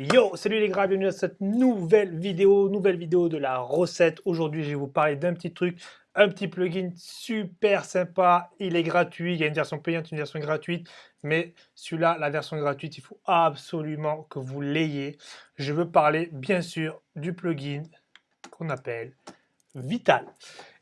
Yo, salut les gars, bienvenue à cette nouvelle vidéo, nouvelle vidéo de la recette. Aujourd'hui, je vais vous parler d'un petit truc, un petit plugin super sympa. Il est gratuit, il y a une version payante, une version gratuite. Mais celui-là, la version gratuite, il faut absolument que vous l'ayez. Je veux parler, bien sûr, du plugin qu'on appelle Vital.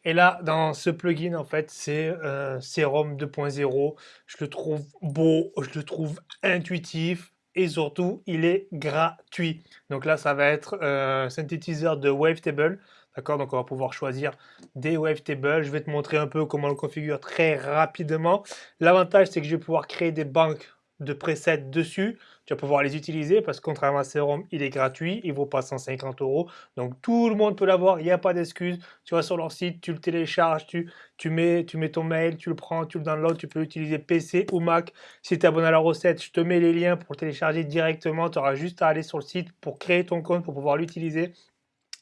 Et là, dans ce plugin, en fait, c'est euh, Serum 2.0. Je le trouve beau, je le trouve intuitif et surtout, il est gratuit. Donc là, ça va être un synthétiseur de Wavetable. D'accord Donc on va pouvoir choisir des Wavetables. Je vais te montrer un peu comment on le configure très rapidement. L'avantage, c'est que je vais pouvoir créer des banques de presets dessus. Tu vas pouvoir les utiliser parce que contrairement à Serum, il est gratuit, il vaut pas 150 euros. Donc tout le monde peut l'avoir, il n'y a pas d'excuse. Tu vas sur leur site, tu le télécharges, tu, tu, mets, tu mets ton mail, tu le prends, tu le downloads, tu peux utiliser PC ou Mac. Si tu es abonné à la recette, je te mets les liens pour le télécharger directement. Tu auras juste à aller sur le site pour créer ton compte, pour pouvoir l'utiliser.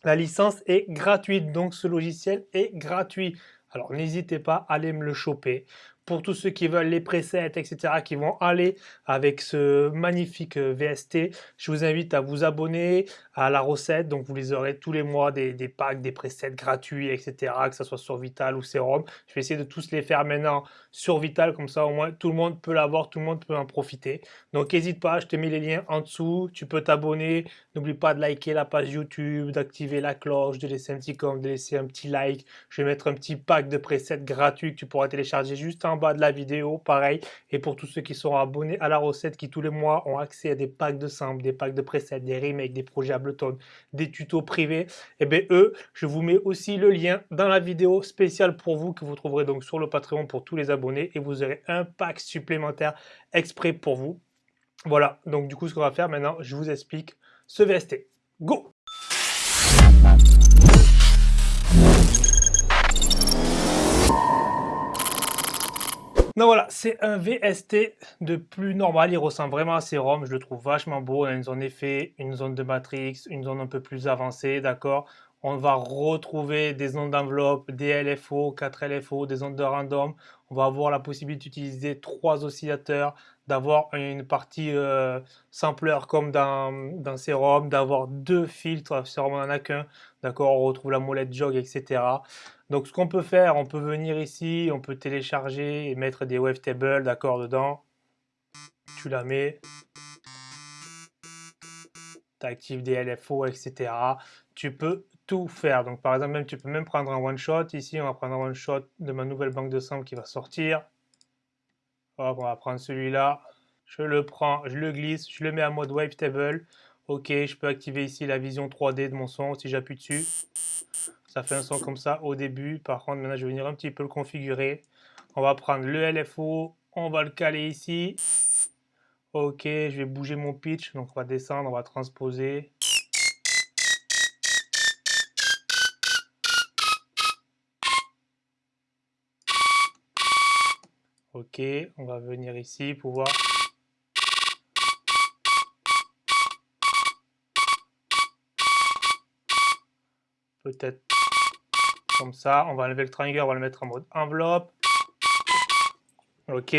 La licence est gratuite, donc ce logiciel est gratuit. Alors n'hésitez pas à aller me le choper pour tous ceux qui veulent les presets, etc., qui vont aller avec ce magnifique euh, VST, je vous invite à vous abonner à la recette. Donc, vous les aurez tous les mois des, packs, des presets gratuits, etc., que ce soit sur Vital ou Serum. Je vais essayer de tous les faire maintenant sur Vital, comme ça, au moins, tout le monde peut l'avoir, tout le monde peut en profiter. Donc, n'hésite pas, je te mets les liens en dessous. Tu peux t'abonner. N'oublie pas de liker la page YouTube, d'activer la cloche, de laisser un petit com, de laisser un petit like. Je vais mettre un petit pack de presets gratuits que tu pourras télécharger juste en bas de la vidéo, pareil. Et pour tous ceux qui sont abonnés à la recette, qui tous les mois ont accès à des packs de samples, des packs de presets, des remakes, des projets Ableton, des tutos privés, et eh bien eux, je vous mets aussi le lien dans la vidéo spéciale pour vous que vous trouverez donc sur le Patreon pour tous les abonnés et vous aurez un pack supplémentaire exprès pour vous. Voilà, donc du coup ce qu'on va faire maintenant, je vous explique ce VST. Go Donc voilà, c'est un VST de plus normal, il ressemble vraiment à Serum, je le trouve vachement beau, on a une zone effet, une zone de matrix, une zone un peu plus avancée, d'accord On va retrouver des ondes d'enveloppe, des LFO, 4 LFO, des ondes de random, on va avoir la possibilité d'utiliser trois oscillateurs, d'avoir une partie euh, sampler comme dans, dans Serum, d'avoir deux filtres, Serum on n'en a qu'un, d'accord On retrouve la molette jog, etc. Donc ce qu'on peut faire, on peut venir ici, on peut télécharger et mettre des wavetables, d'accord, dedans. Tu la mets. Tu actives des LFO, etc. Tu peux tout faire. Donc par exemple, même, tu peux même prendre un one shot. Ici, on va prendre un one shot de ma nouvelle banque de samples qui va sortir. Hop, on va prendre celui-là. Je le prends, je le glisse, je le mets en mode wavetable. Ok, je peux activer ici la vision 3D de mon son si j'appuie dessus. Ça fait un son comme ça au début. Par contre, maintenant, je vais venir un petit peu le configurer. On va prendre le LFO, on va le caler ici. Ok, je vais bouger mon pitch. Donc, on va descendre, on va transposer. Ok, on va venir ici pour voir. Peut-être comme ça. On va enlever le triangle, on va le mettre en mode enveloppe. Ok.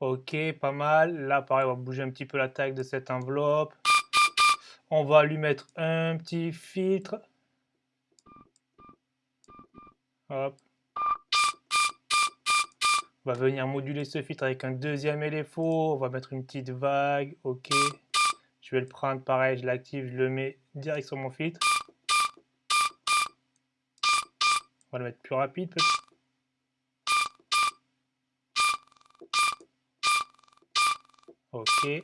Ok, pas mal. Là, pareil, on va bouger un petit peu la taille de cette enveloppe. On va lui mettre un petit filtre. Hop. On va venir moduler ce filtre avec un deuxième LFO. On va mettre une petite vague. Ok. Je vais le prendre pareil, je l'active, je le mets direct sur mon filtre. On va le mettre plus rapide peut-être. Ok.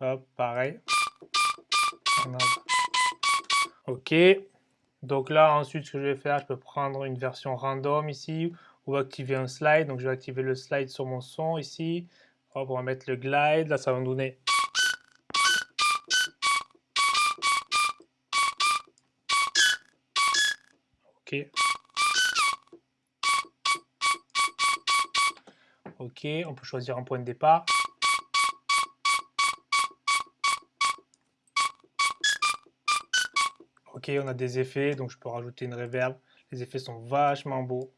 Hop, pareil. Ok. Donc là, ensuite, ce que je vais faire, je peux prendre une version random ici. On va activer un slide. Donc je vais activer le slide sur mon son ici. On va mettre le glide. Là, ça va me donner Ok. Ok, on peut choisir un point de départ. Ok, on a des effets, donc je peux rajouter une reverb. Les effets sont vachement beaux.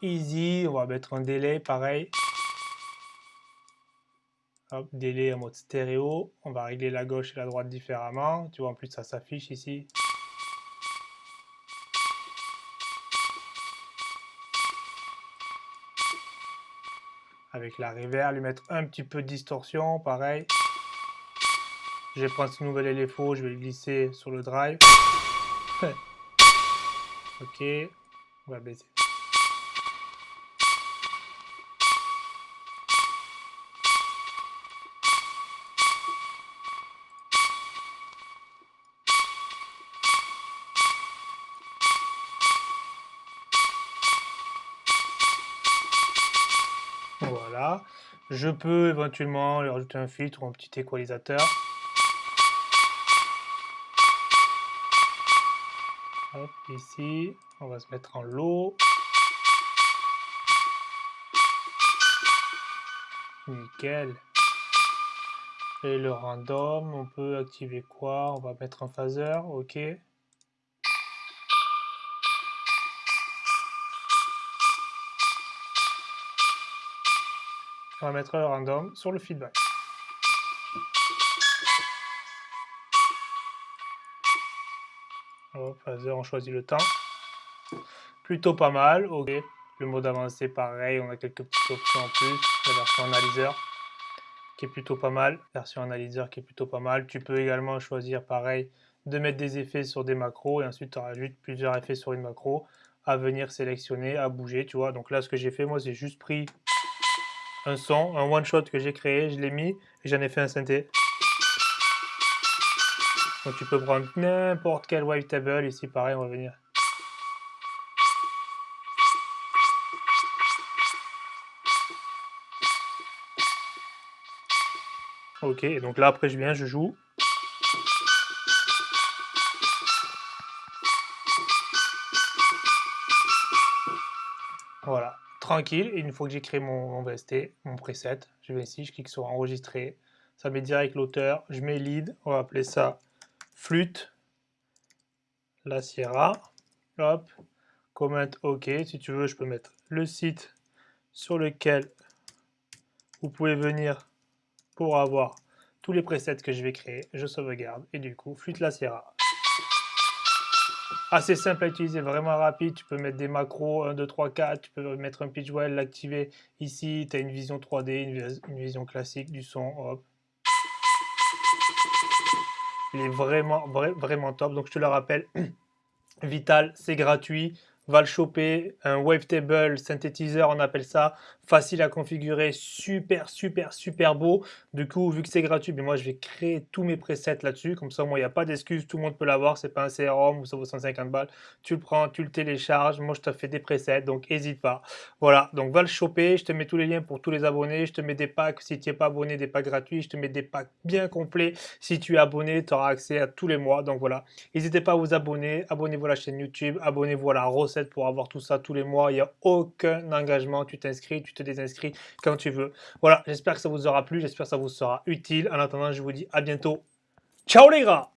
Easy, on va mettre un délai pareil. Délai en mode stéréo. On va régler la gauche et la droite différemment. Tu vois, en plus, ça s'affiche ici. Avec la reverb, lui mettre un petit peu de distorsion, pareil. Je vais prendre ce nouvel LFO, je vais le glisser sur le drive. ok, on va baisser. Voilà. Je peux éventuellement lui rajouter un filtre ou un petit équalisateur. Ici, on va se mettre en low. Nickel. Et le random, on peut activer quoi? On va mettre un phaser, ok. On va mettre le random sur le feedback. On choisit le temps. Plutôt pas mal, ok. Le mode avancé, pareil, on a quelques petites options en plus. La version analyseur, qui est plutôt pas mal. Version analyseur qui est plutôt pas mal. Tu peux également choisir, pareil, de mettre des effets sur des macros et ensuite tu rajoutes plusieurs effets sur une macro à venir sélectionner, à bouger, tu vois. Donc là, ce que j'ai fait, moi, c'est juste pris un son, un one-shot que j'ai créé, je l'ai mis et j'en ai fait un synthé. Donc tu peux prendre n'importe quel wavetable, ici pareil, on va venir. Ok, donc là après je viens, je joue. Voilà tranquille. Et une fois que j'ai créé mon, VST, mon preset, je vais ici, je clique sur enregistrer. Ça met direct l'auteur. Je mets lead, on va appeler ça flûte, la Sierra. Hop, comment OK. Si tu veux, je peux mettre le site sur lequel vous pouvez venir pour avoir tous les presets que je vais créer. Je sauvegarde et du coup, flûte la Sierra assez simple à utiliser, vraiment rapide. Tu peux mettre des macros 1, 2, 3, 4. Tu peux mettre un pitch well, l'activer ici. Tu as une vision 3D, une, vision classique du son. Hop. Il est vraiment, vraiment top. Donc je te le rappelle, Vital, c'est gratuit va le choper, un wavetable synthétiseur, on appelle ça, facile à configurer, super, super, super beau. Du coup, vu que c'est gratuit, mais moi je vais créer tous mes presets là-dessus, comme ça, moi, il n'y a pas d'excuse, tout le monde peut l'avoir, c'est pas un CRM ou ça vaut 150 balles. Tu le prends, tu le télécharges, moi je te fais des presets, donc n'hésite pas. Voilà, donc va le choper, je te mets tous les liens pour tous les abonnés, je te mets des packs si tu n'es pas abonné, des packs gratuits, je te mets des packs bien complets. Si tu es abonné, tu auras accès à tous les mois, donc voilà. N'hésitez pas à vous abonner, abonnez-vous à la chaîne YouTube, abonnez-vous à la pour avoir tout ça tous les mois. Il n'y a aucun engagement. Tu t'inscris, tu te désinscris quand tu veux. Voilà, j'espère que ça vous aura plu. J'espère que ça vous sera utile. En attendant, je vous dis à bientôt. Ciao les gars